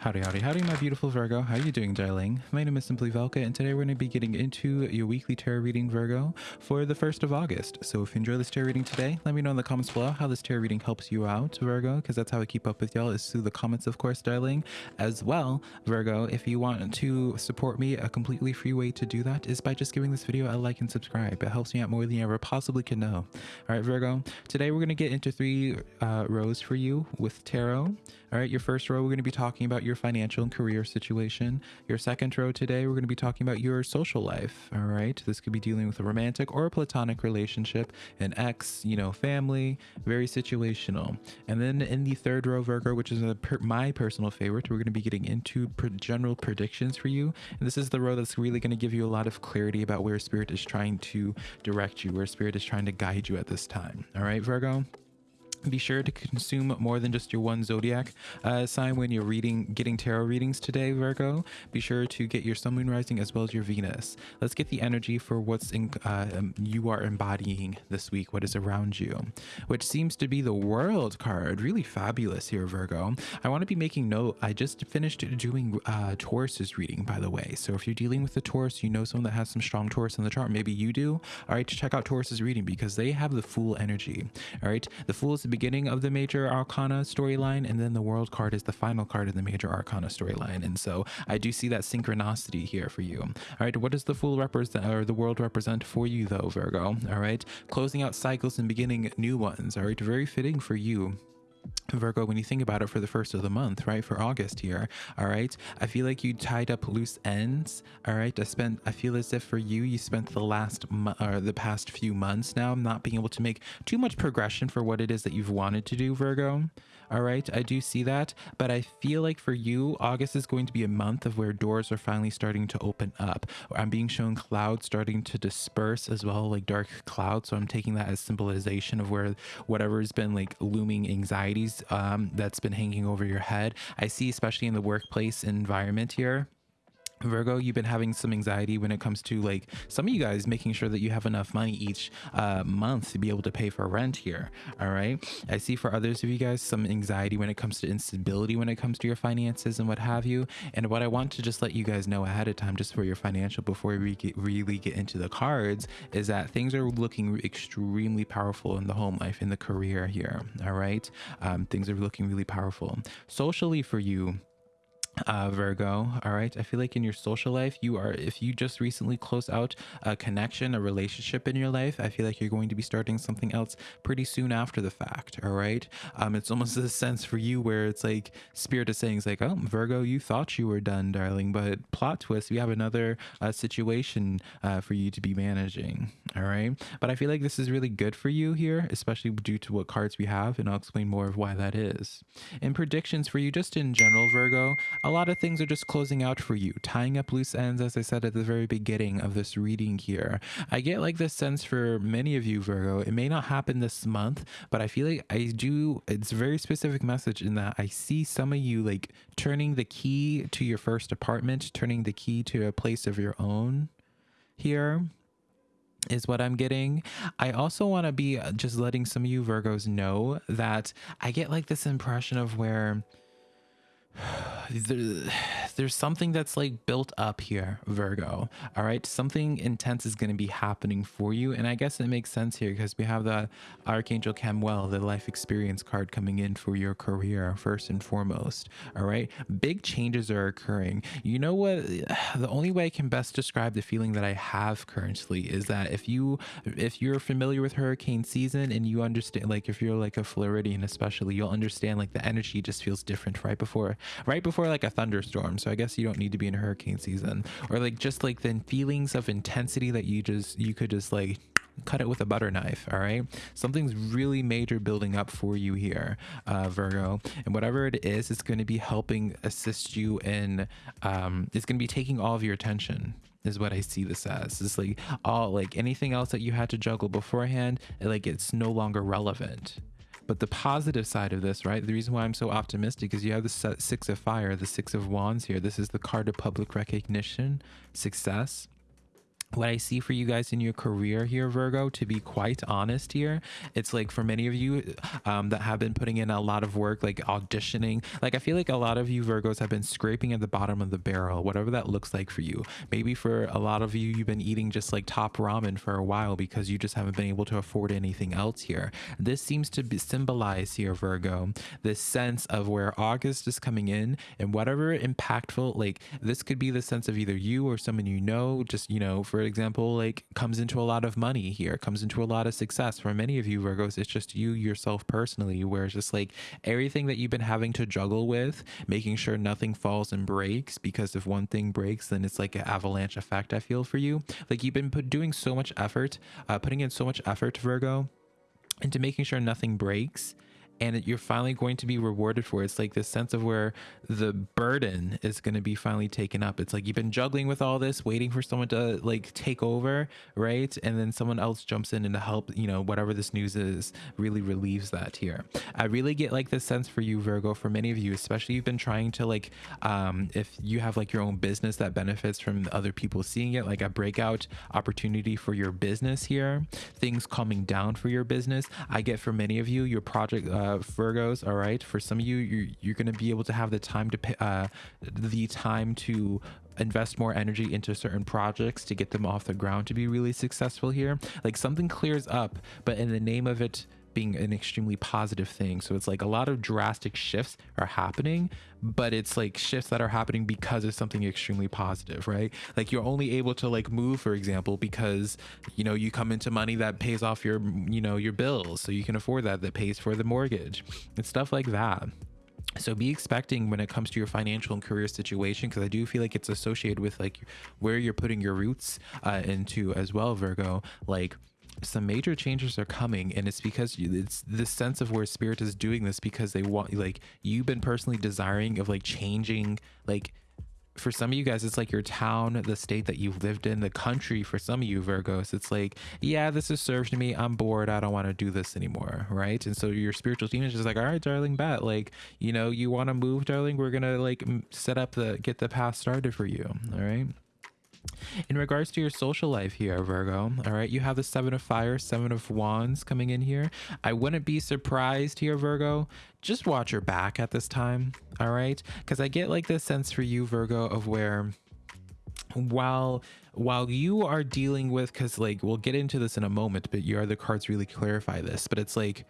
Howdy, howdy, howdy, my beautiful Virgo. How are you doing, darling? My name is Simply Velka, and today we're going to be getting into your weekly tarot reading, Virgo, for the 1st of August. So if you enjoy this tarot reading today, let me know in the comments below how this tarot reading helps you out, Virgo, because that's how I keep up with y'all is through the comments, of course, darling. As well, Virgo, if you want to support me, a completely free way to do that is by just giving this video a like and subscribe. It helps me out more than you ever possibly can know. All right, Virgo, today we're going to get into three uh, rows for you with tarot. All right, your first row, we're going to be talking about your financial and career situation. Your second row today, we're going to be talking about your social life. All right, this could be dealing with a romantic or a platonic relationship, an ex, you know, family, very situational. And then in the third row, Virgo, which is per my personal favorite, we're going to be getting into general predictions for you. And this is the row that's really going to give you a lot of clarity about where spirit is trying to direct you, where spirit is trying to guide you at this time. All right, Virgo? Be sure to consume more than just your one zodiac uh, sign when you're reading getting tarot readings today virgo. Be sure to get your sun moon rising as well as your venus. Let's get the energy for what's in uh, um, you are embodying this week what is around you which seems to be the world card. Really fabulous here virgo. I want to be making note i just finished doing uh taurus's reading by the way. So if you're dealing with the taurus you know someone that has some strong taurus in the chart maybe you do. All right check out taurus's reading because they have the fool energy. All right the fool is beginning of the major arcana storyline and then the world card is the final card in the major arcana storyline. And so i do see that synchronicity here for you. All right what does the fool represent or the world represent for you though virgo? All right closing out cycles and beginning new ones. All right very fitting for you Virgo, when you think about it for the first of the month, right? For August here, all right? I feel like you tied up loose ends, all right? I spent, I feel as if for you, you spent the last, or the past few months now not being able to make too much progression for what it is that you've wanted to do, Virgo, all right? I do see that, but I feel like for you, August is going to be a month of where doors are finally starting to open up. I'm being shown clouds starting to disperse as well, like dark clouds. So I'm taking that as symbolization of where whatever has been like looming anxieties um, that's been hanging over your head. I see, especially in the workplace environment here. Virgo, you've been having some anxiety when it comes to like some of you guys making sure that you have enough money each uh, month to be able to pay for rent here. All right. I see for others of you guys some anxiety when it comes to instability when it comes to your finances and what have you. And what I want to just let you guys know ahead of time, just for your financial, before we get, really get into the cards, is that things are looking extremely powerful in the home life, in the career here. All right. Um, things are looking really powerful. Socially for you, uh, Virgo. All right. I feel like in your social life, you are, if you just recently close out a connection, a relationship in your life, I feel like you're going to be starting something else pretty soon after the fact. All right. Um, it's almost a sense for you where it's like spirit is saying, it's like, oh, Virgo, you thought you were done, darling, but plot twist, we have another uh, situation uh, for you to be managing. All right. But I feel like this is really good for you here, especially due to what cards we have. And I'll explain more of why that is. In predictions for you, just in general, Virgo, a lot of things are just closing out for you, tying up loose ends, as I said at the very beginning of this reading here. I get like this sense for many of you, Virgo. It may not happen this month, but I feel like I do, it's a very specific message in that I see some of you like turning the key to your first apartment, turning the key to a place of your own here is what I'm getting. I also want to be uh, just letting some of you Virgos know that I get like this impression of where there, there's something that's like built up here, Virgo. All right. Something intense is going to be happening for you. And I guess it makes sense here because we have the Archangel Chamuel, the life experience card coming in for your career, first and foremost. All right. Big changes are occurring. You know what? The only way I can best describe the feeling that I have currently is that if you, if you're familiar with hurricane season and you understand, like if you're like a Floridian, especially, you'll understand like the energy just feels different right before right before like a thunderstorm. So I guess you don't need to be in hurricane season or like just like the feelings of intensity that you just, you could just like cut it with a butter knife all right something's really major building up for you here uh, virgo and whatever it is it's going to be helping assist you in um, it's going to be taking all of your attention is what I see this as. It's like all like anything else that you had to juggle beforehand, like it's no longer relevant. But the positive side of this, right? The reason why I'm so optimistic is you have the six of fire, the six of wands here. This is the card of public recognition, success what I see for you guys in your career here, Virgo, to be quite honest here, it's like for many of you um, that have been putting in a lot of work, like auditioning, like I feel like a lot of you Virgos have been scraping at the bottom of the barrel, whatever that looks like for you. Maybe for a lot of you, you've been eating just like top ramen for a while because you just haven't been able to afford anything else here. This seems to be symbolize here, Virgo, this sense of where August is coming in and whatever impactful, like this could be the sense of either you or someone you know, just, you know, for for example, like comes into a lot of money here, comes into a lot of success. For many of you Virgos, it's just you yourself personally, where it's just like everything that you've been having to juggle with, making sure nothing falls and breaks, because if one thing breaks, then it's like an avalanche effect, I feel for you. Like you've been put, doing so much effort, uh, putting in so much effort, Virgo, into making sure nothing breaks and you're finally going to be rewarded for it. It's like this sense of where the burden is going to be finally taken up. It's like you've been juggling with all this, waiting for someone to like take over, right? And then someone else jumps in and to help, you know, whatever this news is really relieves that here. I really get like this sense for you, Virgo, for many of you, especially you've been trying to like, um, if you have like your own business that benefits from other people seeing it, like a breakout opportunity for your business here, things calming down for your business. I get for many of you, your project, uh, uh, Virgos, all right. For some of you, you're, you're going to be able to have the time to uh, the time to invest more energy into certain projects to get them off the ground to be really successful here. Like something clears up, but in the name of it being an extremely positive thing. So it's like a lot of drastic shifts are happening, but it's like shifts that are happening because of something extremely positive, right? Like you're only able to like move, for example, because you know you come into money that pays off your you know your bills, so you can afford that that pays for the mortgage and stuff like that. So be expecting when it comes to your financial and career situation, because I do feel like it's associated with like where you're putting your roots uh, into as well, Virgo. Like some major changes are coming and it's because it's this sense of where spirit is doing this because they want like you've been personally desiring of like changing like for some of you guys, it's like your town, the state that you've lived in, the country. For some of you Virgos, it's like, yeah, this has served me. I'm bored. I don't want to do this anymore. Right. And so your spiritual team is just like, all right, darling, bet. Like, you know, you want to move, darling. We're to like set up the, get the path started for you. All right. In regards to your social life here, Virgo, all right, you have the Seven of Fire, Seven of Wands coming in here. I wouldn't be surprised here, Virgo. Just watch your back at this time, all right? Because I get like this sense for you, Virgo, of where while while you are dealing with because like we'll get into this in a moment but you are the cards really clarify this but it's like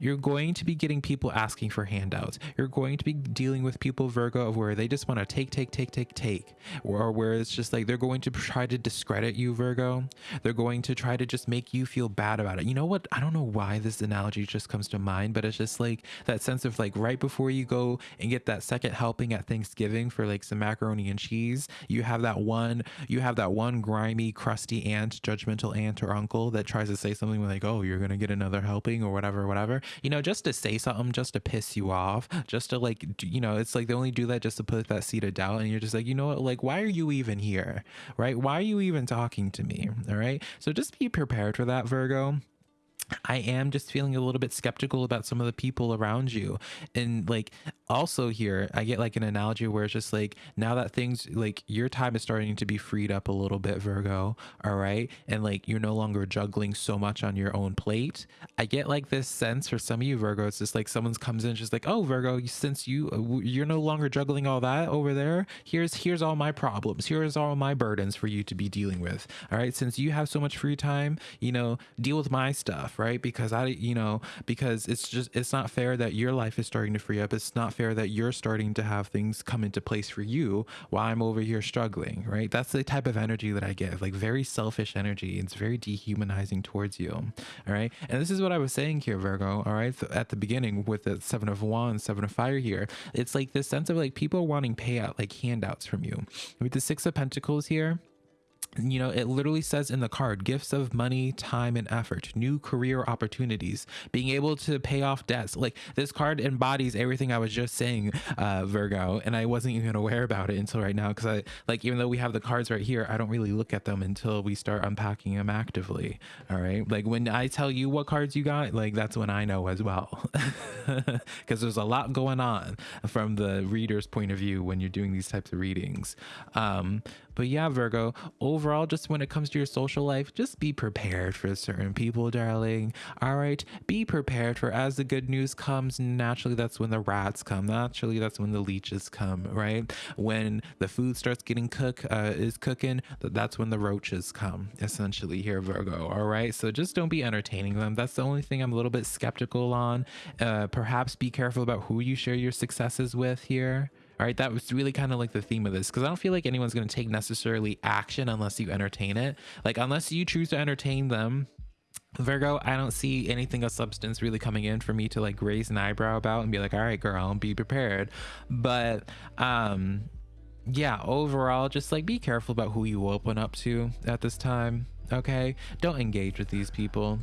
you're going to be getting people asking for handouts. You're going to be dealing with people, Virgo, of where they just want to take, take, take, take, take, or where it's just like they're going to try to discredit you, Virgo. They're going to try to just make you feel bad about it. You know what? I don't know why this analogy just comes to mind, but it's just like that sense of like right before you go and get that second helping at Thanksgiving for like some macaroni and cheese, you have that one, you have that one grimy, crusty aunt, judgmental aunt or uncle that tries to say something like, oh, you're going to get another helping or whatever, whatever you know, just to say something, just to piss you off, just to like, you know, it's like they only do that just to put that seed of doubt. And you're just like, you know what, like, why are you even here? Right? Why are you even talking to me? All right. So just be prepared for that, Virgo. I am just feeling a little bit skeptical about some of the people around you. And like also here, I get like an analogy where it's just like now that things like your time is starting to be freed up a little bit, Virgo. All right. And like you're no longer juggling so much on your own plate. I get like this sense for some of you Virgo, it's just like someone's comes in just like, oh Virgo, since you uh, you're no longer juggling all that over there, here's here's all my problems. Here's all my burdens for you to be dealing with. All right. Since you have so much free time, you know, deal with my stuff right? Because I, you know, because it's just, it's not fair that your life is starting to free up. It's not fair that you're starting to have things come into place for you while I'm over here struggling, right? That's the type of energy that I get, like very selfish energy. It's very dehumanizing towards you. All right. And this is what I was saying here, Virgo. All right. At the beginning with the seven of wands, seven of fire here, it's like this sense of like people wanting payout, like handouts from you. With the six of pentacles here, you know, it literally says in the card gifts of money, time, and effort, new career opportunities, being able to pay off debts. Like this card embodies everything I was just saying, uh, Virgo, and I wasn't even aware about it until right now because I like, even though we have the cards right here, I don't really look at them until we start unpacking them actively. All right. Like when I tell you what cards you got, like that's when I know as well because there's a lot going on from the reader's point of view when you're doing these types of readings. Um, but yeah, Virgo, overall, just when it comes to your social life, just be prepared for certain people, darling. All right, be prepared for as the good news comes. Naturally, that's when the rats come. Naturally, that's when the leeches come. Right when the food starts getting cooked, uh, is cooking. That's when the roaches come. Essentially, here, Virgo. All right, so just don't be entertaining them. That's the only thing I'm a little bit skeptical on. Uh, perhaps be careful about who you share your successes with here. All right, that was really kind of like the theme of this because I don't feel like anyone's going to take necessarily action unless you entertain it. Like, unless you choose to entertain them, Virgo, I don't see anything of substance really coming in for me to like raise an eyebrow about and be like, all right, girl, be prepared. But, um, yeah, overall, just like be careful about who you open up to at this time. Okay, don't engage with these people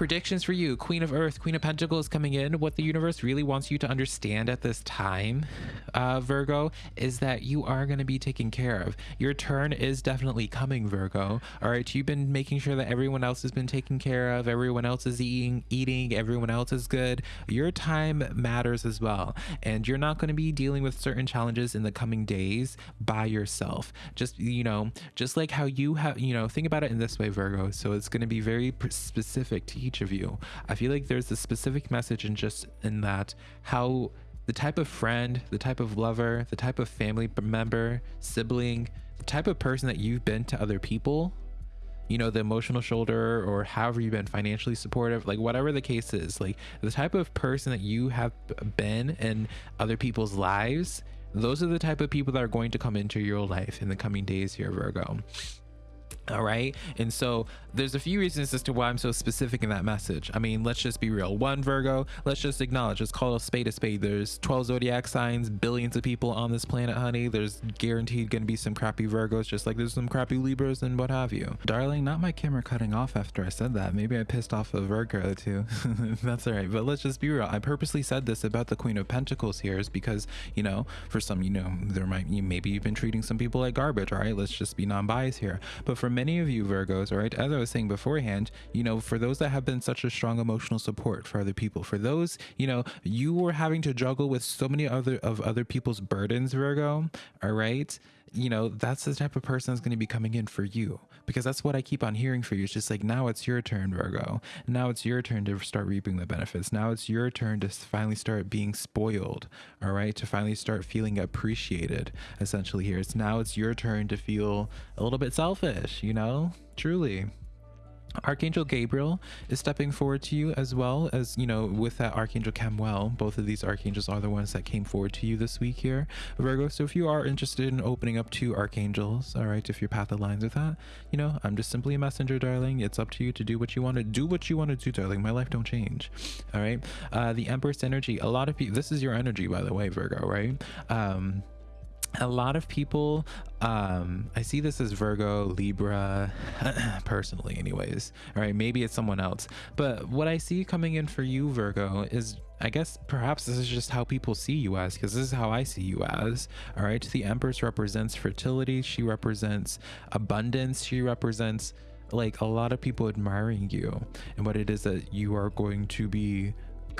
predictions for you. Queen of earth queen of pentacles coming in. What the universe really wants you to understand at this time uh, virgo is that you are going to be taken care of. Your turn is definitely coming virgo. All right you've been making sure that everyone else has been taken care of. Everyone else is eating eating. Everyone else is good. Your time matters as well. And you're not going to be dealing with certain challenges in the coming days by yourself. Just you know just like how you have you know think about it in this way virgo. So it's going to be very specific to each of you. I feel like there's a specific message in just in that how the type of friend, the type of lover, the type of family member, sibling, the type of person that you've been to other people, you know, the emotional shoulder or however you've been financially supportive, like whatever the case is, like the type of person that you have been in other people's lives, those are the type of people that are going to come into your life in the coming days here, Virgo. All right. And so there's a few reasons as to why I'm so specific in that message. I mean, let's just be real. One, Virgo, let's just acknowledge, let's call a spade a spade. There's 12 zodiac signs, billions of people on this planet, honey. There's guaranteed to be some crappy Virgos, just like there's some crappy Libras and what have you. Darling, not my camera cutting off after I said that. Maybe I pissed off a Virgo too. That's all right. But let's just be real. I purposely said this about the Queen of Pentacles here is because, you know, for some, you know, there might, you, maybe you've been treating some people like garbage. All right. Let's just be non biased here. But for many of you Virgos, all right, as I was saying beforehand, you know, for those that have been such a strong emotional support for other people, for those, you know, you were having to juggle with so many other of other people's burdens, Virgo, all right you know, that's the type of person that's going to be coming in for you because that's what I keep on hearing for you. It's just like now it's your turn, Virgo. Now it's your turn to start reaping the benefits. Now it's your turn to finally start being spoiled, all right? To finally start feeling appreciated, essentially, here. It's now it's your turn to feel a little bit selfish, you know, truly. Archangel Gabriel is stepping forward to you as well as, you know, with that Archangel Chamuel. Both of these archangels are the ones that came forward to you this week here, Virgo. So if you are interested in opening up to archangels, all right, if your path aligns with that, you know, I'm just simply a messenger, darling. It's up to you to do what you want to do, what you want to do, darling. My life don't change. All right. Uh, the Empress energy, a lot of people, this is your energy, by the way, Virgo, right? Um, a lot of people um i see this as virgo libra personally anyways all right maybe it's someone else but what i see coming in for you virgo is I guess perhaps this is just how people see you as, because this is how I see you as. All right. The Empress represents fertility. She represents abundance. She represents like a lot of people admiring you and what it is that you are going to be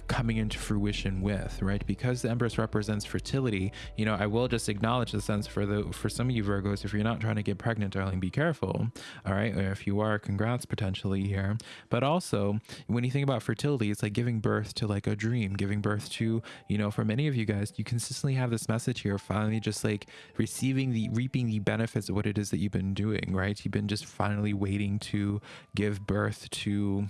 coming into fruition with right? Because the empress represents fertility you know i will just acknowledge the sense for the for some of you virgos if you're not trying to get pregnant darling be careful all right? Or if you are congrats potentially here. But also when you think about fertility it's like giving birth to like a dream giving birth to you know for many of you guys you consistently have this message here finally just like receiving the reaping the benefits of what it is that you've been doing right? You've been just finally waiting to give birth to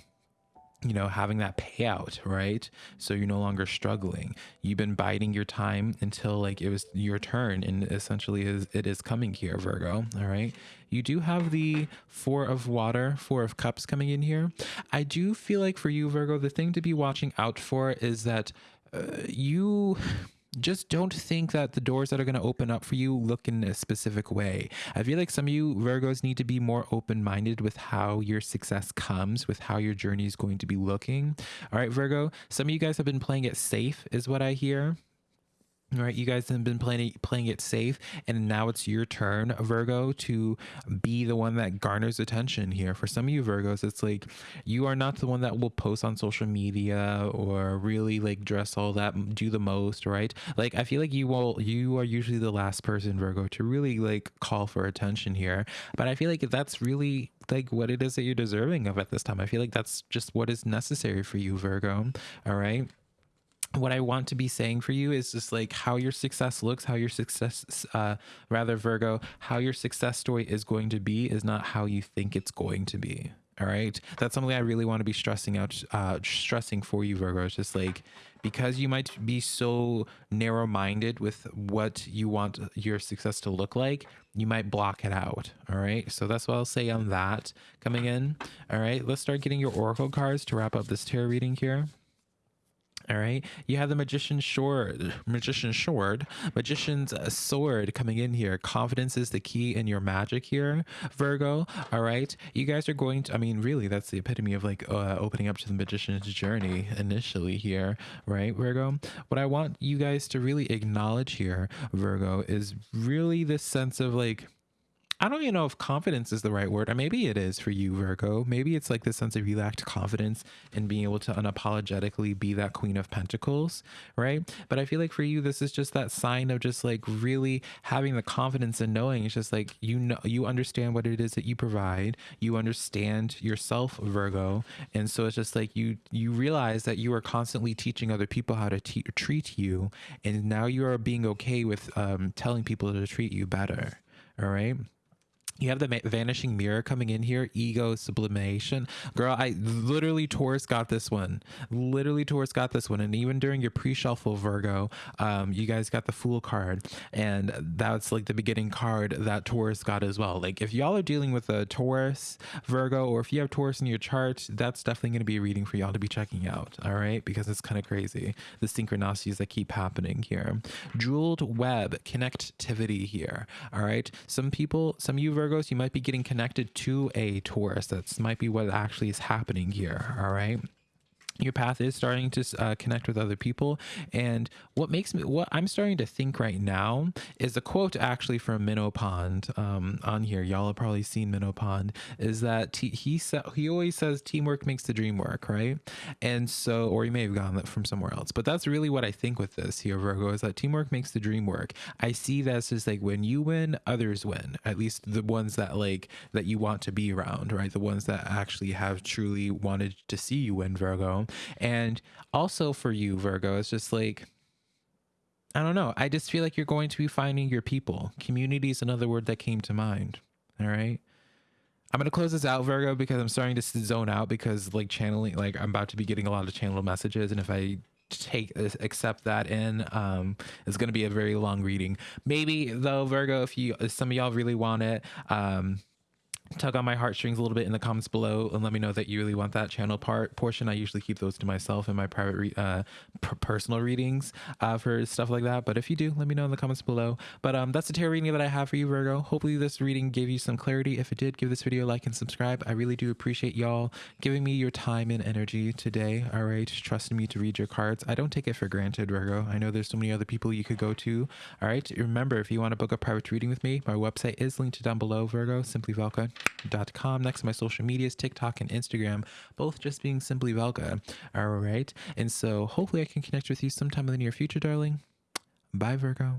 you know, having that payout, right? So you're no longer struggling. You've been biding your time until like it was your turn, and essentially is it is coming here, Virgo. All right. You do have the four of water, four of cups coming in here. I do feel like for you, Virgo, the thing to be watching out for is that uh, you just don't think that the doors that are going to open up for you look in a specific way. I feel like some of you Virgos need to be more open minded with how your success comes, with how your journey is going to be looking. All right, Virgo, some of you guys have been playing it safe, is what I hear. Right, you guys have been playing playing it safe, and now it's your turn, Virgo, to be the one that garners attention here. For some of you Virgos, it's like you are not the one that will post on social media or really like dress all that, do the most, right? Like I feel like you will, you are usually the last person, Virgo, to really like call for attention here. But I feel like that's really like what it is that you're deserving of at this time. I feel like that's just what is necessary for you, Virgo. All right what I want to be saying for you is just like how your success looks, how your success, uh, rather Virgo, how your success story is going to be is not how you think it's going to be. All right. That's something I really want to be stressing out, uh, stressing for you, Virgo. It's just like because you might be so narrow minded with what you want your success to look like, you might block it out. All right. So that's what I'll say on that coming in. All right. Let's start getting your Oracle cards to wrap up this tarot reading here. All right, you have the magician's sword, magician's sword, magician's sword coming in here. Confidence is the key in your magic here, Virgo. All right, you guys are going to. I mean, really, that's the epitome of like uh, opening up to the magician's journey initially here, right, Virgo? What I want you guys to really acknowledge here, Virgo, is really this sense of like I don't even know if confidence is the right word. Or maybe it is for you, Virgo. Maybe it's like the sense of you lacked confidence in being able to unapologetically be that Queen of Pentacles, right? But I feel like for you, this is just that sign of just like really having the confidence and knowing it's just like you know you understand what it is that you provide. You understand yourself, Virgo, and so it's just like you you realize that you are constantly teaching other people how to treat you, and now you are being okay with um, telling people to treat you better. All right you have the vanishing mirror coming in here ego sublimation. Girl i literally taurus got this one. Literally taurus got this one. And even during your pre-shuffle virgo um you guys got the fool card. And that's like the beginning card that taurus got as well. Like if y'all are dealing with a taurus virgo or if you have taurus in your chart that's definitely going to be a reading for y'all to be checking out all right? Because it's kind of crazy the synchronicities that keep happening here. Jeweled web connectivity here all right? Some people some of you Virgos, you might be getting connected to a Taurus. That might be what actually is happening here. All right your path is starting to uh, connect with other people. And what makes me what i'm starting to think right now is a quote actually from minnow pond um, on here. Y'all have probably seen minnow pond is that he said he always says teamwork makes the dream work right? And so or he may have gotten that from somewhere else but that's really what i think with this here virgo is that teamwork makes the dream work. I see that as like when you win others win at least the ones that like that you want to be around right? The ones that actually have truly wanted to see you win virgo and also for you, Virgo, it's just like, I don't know. I just feel like you're going to be finding your people. Community is another word that came to mind. All right. I'm going to close this out, Virgo, because I'm starting to zone out because like channeling, like I'm about to be getting a lot of channel messages. And if I take accept that in um it's going to be a very long reading maybe though virgo if you some of y'all really want it um tug on my heartstrings a little bit in the comments below and let me know that you really want that channel part portion. I usually keep those to myself in my private re- uh, personal readings uh, for stuff like that but if you do let me know in the comments below. But um that's the tarot reading that i have for you virgo. Hopefully this reading gave you some clarity. If it did give this video a like and subscribe. I really do appreciate y'all giving me your time and energy today all right? Trusting me to read your cards. I don't take it for granted virgo. I know there's so many other people you could go to all right? Remember if you want to book a private reading with me my website is linked down below virgo. Simply velka com next to my social medias tiktok and instagram both just being simply velka all right and so hopefully i can connect with you sometime in the near future darling bye virgo